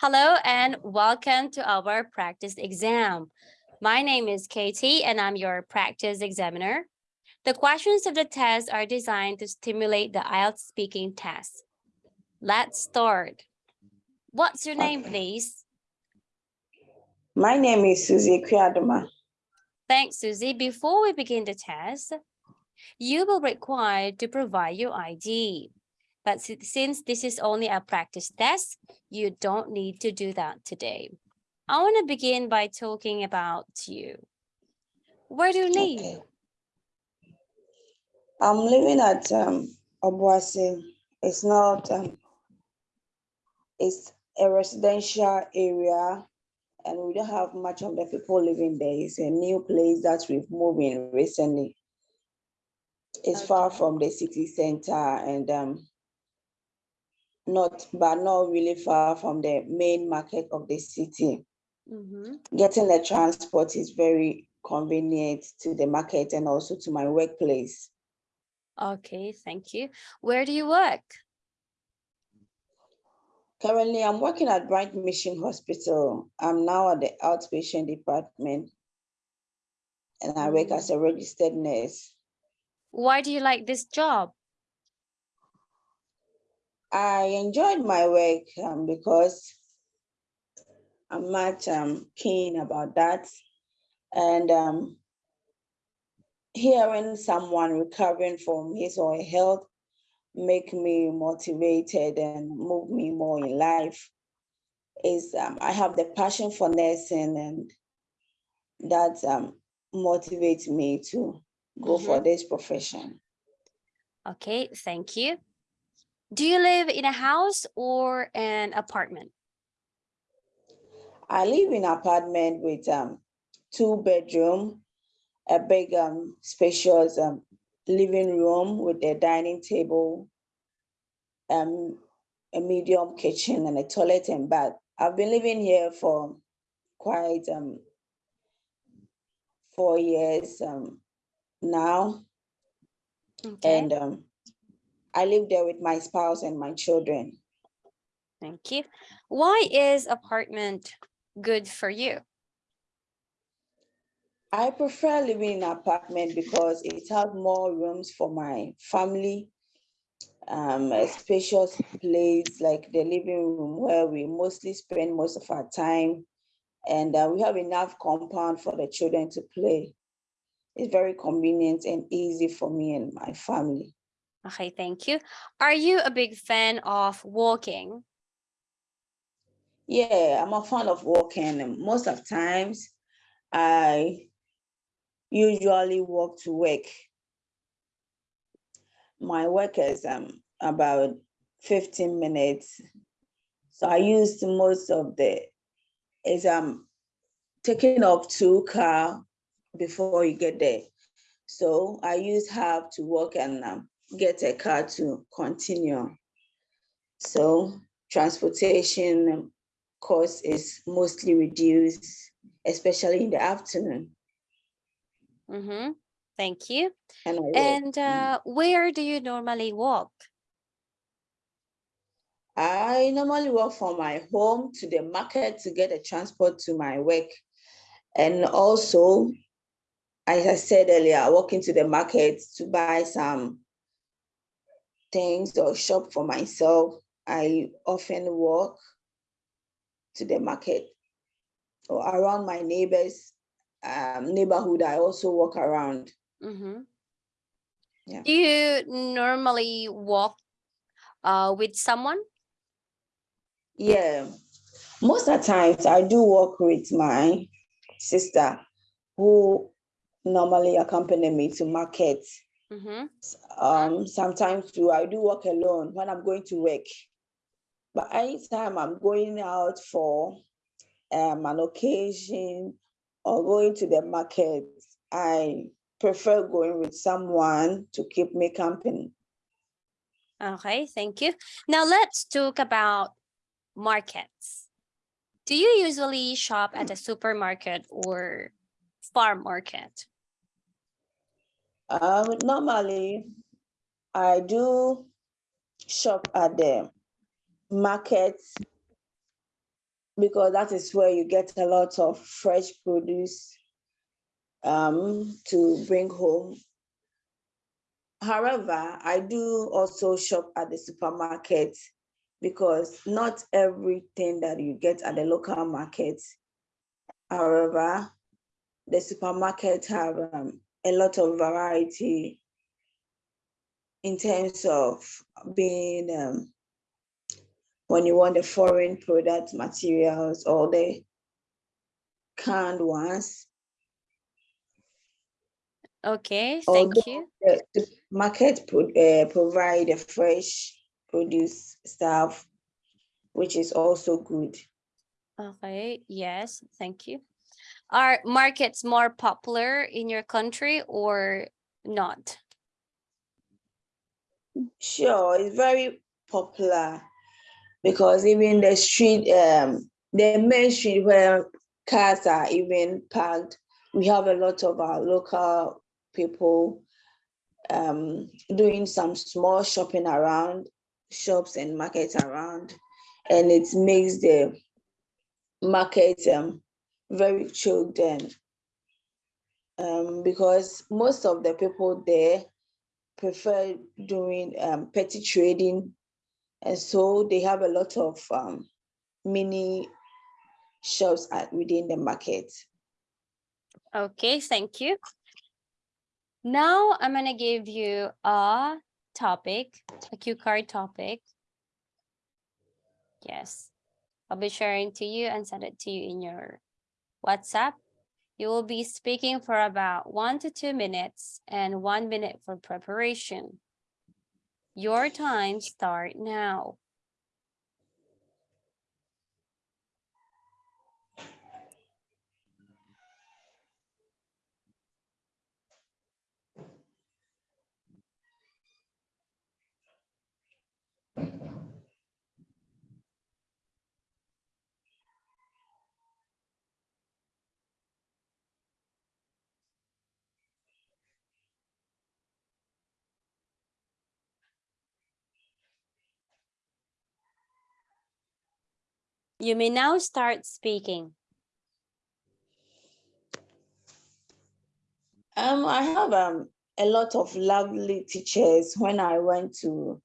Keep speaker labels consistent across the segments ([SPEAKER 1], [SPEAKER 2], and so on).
[SPEAKER 1] Hello and welcome to our practice exam. My name is Katie and I'm your practice examiner. The questions of the test are designed to stimulate the IELTS speaking test. Let's start. What's your name, please?
[SPEAKER 2] My name is Susie Kwiadoma.
[SPEAKER 1] Thanks, Susie. Before we begin the test, you will require to provide your ID. But since this is only a practice test, you don't need to do that today. I want to begin by talking about you. Where do you live?
[SPEAKER 2] Okay. I'm living at um, Obuasi. It's not, um, it's a residential area and we don't have much of the people living there. It's a new place that we've moved in recently. It's far from the city center and um, not, but not really far from the main market of the city.
[SPEAKER 1] Mhm.
[SPEAKER 2] Getting the transport is very convenient to the market and also to my workplace.
[SPEAKER 1] Okay, thank you. Where do you work?
[SPEAKER 2] Currently, I'm working at Bright Mission Hospital. I'm now at the outpatient department and I work as a registered nurse.
[SPEAKER 1] Why do you like this job?
[SPEAKER 2] I enjoyed my work um, because I'm much um, keen about that. And um, hearing someone recovering from his or her health make me motivated and move me more in life is um, I have the passion for nursing and that um, motivates me to go for this profession.
[SPEAKER 1] Okay, thank you. Do you live in a house or an apartment?
[SPEAKER 2] I live in an apartment with um, two bedroom, a big um, spacious um, living room with a dining table, um, a medium kitchen and a toilet and bath. I've been living here for quite um, four years um, now.
[SPEAKER 1] Okay,
[SPEAKER 2] And um, I live there with my spouse and my children.
[SPEAKER 1] thank you. Why is apartment good for you?
[SPEAKER 2] I prefer living in an apartment because it has more rooms for my family. Um, a spacious place like the living room where we mostly spend most of our time. And uh, we have enough compound for the children to play. It's very convenient and easy for me and my family.
[SPEAKER 1] Okay, thank you. Are you a big fan of walking?
[SPEAKER 2] Yeah, I'm a fan of walking. Most of times, I usually walk to work. My work is um, about 15 minutes. So I used most of the, is um, taking up two car before you get there. So I used half to walk and um, get a car to continue. So transportation cost is mostly reduced, especially in the afternoon.
[SPEAKER 1] Mm-hmm. Thank you.
[SPEAKER 2] And,
[SPEAKER 1] And
[SPEAKER 2] Mm.
[SPEAKER 1] uh, where do you normally walk?
[SPEAKER 2] I normally walk from my home to the market to get a transport to my work. And also, as I said earlier, I walk into the market to buy some things or shop for myself. I often walk to the market or around my neighbors um, neighborhood. I also walk around.
[SPEAKER 1] Mm-hmm.
[SPEAKER 2] Yeah.
[SPEAKER 1] Do you normally walk uh, with someone?
[SPEAKER 2] Yeah, most of the times I do work with my sister who normally accompany me to market.
[SPEAKER 1] Mm-hmm.
[SPEAKER 2] Um, sometimes too, I do work alone when I'm going to work. But anytime I'm going out for um, an occasion or going to the market, I prefer going with someone to keep me company.
[SPEAKER 1] Okay, thank you. Now let's talk about markets. Do you usually shop at a supermarket or farm market?
[SPEAKER 2] Um, normally, I do shop at the market because that is where you get a lot of fresh produce um, to bring home. However, I do also shop at the supermarket because not everything that you get at the local market. However, the supermarket have um, a lot of variety in terms of being um, when you want the foreign product materials or the canned ones.
[SPEAKER 1] Okay,
[SPEAKER 2] Although
[SPEAKER 1] thank you.
[SPEAKER 2] The the market pro- uh, provide a fresh produce stuff, which is also good.
[SPEAKER 1] Okay, yes, thank you. Are markets more popular in your country or not?
[SPEAKER 2] Sure, it's very popular because even the street, um, the main street where cars are even parked, we have a lot of our local people um, doing some small shopping around shops and markets around, and it makes the market um, very choked um, because most of the people there prefer doing um, petty trading, and so they have a lot of um, mini shops at, within the market.
[SPEAKER 1] Okay, thank you. Now I'm gonna give you a topic, a cue card topic. Yes, I'll be sharing to you and send it to you in your WhatsApp. You will be speaking for about one to two minutes and one minute for preparation. Your time start now. You may now start speaking.
[SPEAKER 2] Um, I have um, a lot of lovely teachers when I went to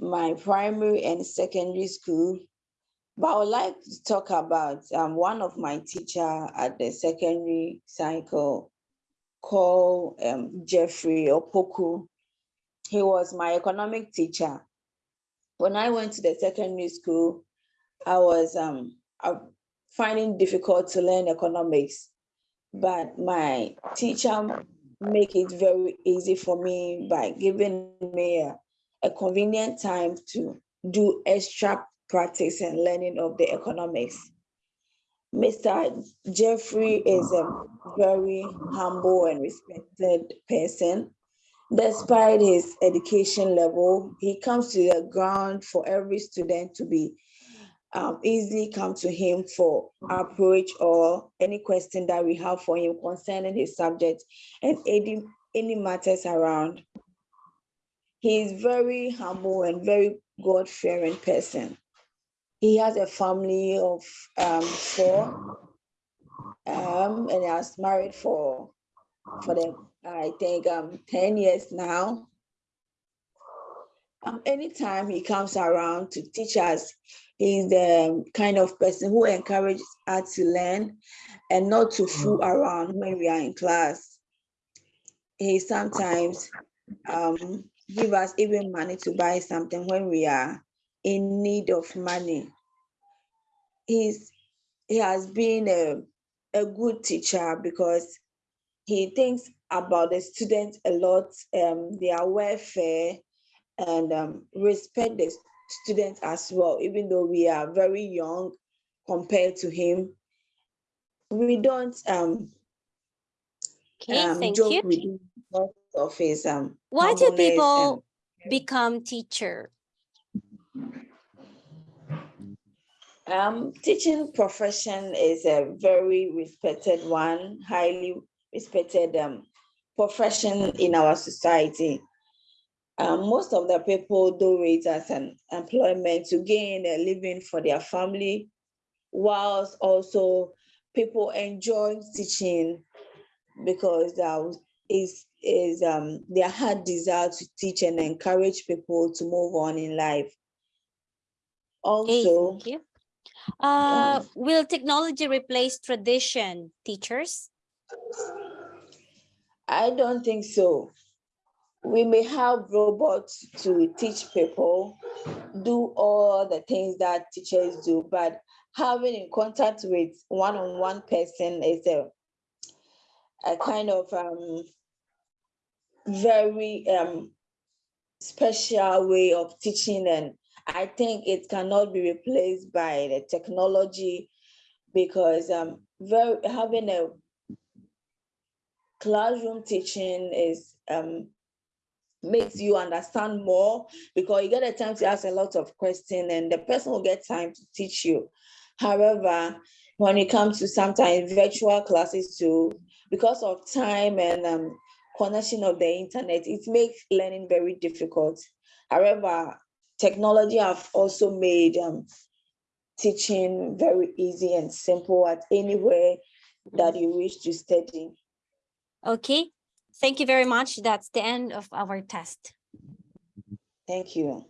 [SPEAKER 2] my primary and secondary school. But I would like to talk about um, one of my teacher at the secondary cycle called um, Jeffrey Opoku. He was my economic teacher. When I went to the secondary school, I was um, finding difficult to learn economics, but my teacher make it very easy for me by giving me a, a convenient time to do extra practice and learning of the economics. Mr. Jeffrey is a very humble and respected person. Despite his education level, he comes to the ground for every student to be um, easily come to him for approach or any question that we have for him concerning his subject and any, any matters around. He is very humble and very God-fearing person. He has a family of um, four um, and has married for, for the, I think, um, 10 years now. Um, anytime he comes around to teach us, he's the kind of person who encourages us to learn and not to fool around when we are in class. He sometimes um, give us even money to buy something when we are in need of money. He's he has been a, a good teacher because he thinks about the students a lot, um, their welfare, and um, respect the students as well, even though we are very young compared to him. We don't um,
[SPEAKER 1] Okay,
[SPEAKER 2] um,
[SPEAKER 1] thank
[SPEAKER 2] joke
[SPEAKER 1] you.
[SPEAKER 2] with him of his um,
[SPEAKER 1] Why do
[SPEAKER 2] humbleness and-
[SPEAKER 1] people become teacher?
[SPEAKER 2] Um, teaching profession is a very respected one, highly respected um, profession in our society. Um, most of the people do it as an employment to gain a living for their family whilst also people enjoy teaching because uh, is is um their heart desire to teach and encourage people to move on in life. Also.
[SPEAKER 1] Uh, will technology replace tradition, teachers?
[SPEAKER 2] I don't think so. We may have robots to teach people, do all the things that teachers do, but having in contact with one-on-one person is a, a kind of um, very um, special way of teaching and I think it cannot be replaced by the technology because um, very, having a classroom teaching is um, makes you understand more because you get a time to ask a lot of questions and the person will get time to teach you. However, when it comes to sometimes virtual classes too, because of time and um, connection of the internet, it makes learning very difficult. However, technology have also made um, teaching very easy and simple at anywhere that you wish to study.
[SPEAKER 1] Okay, thank you very much. That's the end of our test.
[SPEAKER 2] Thank you.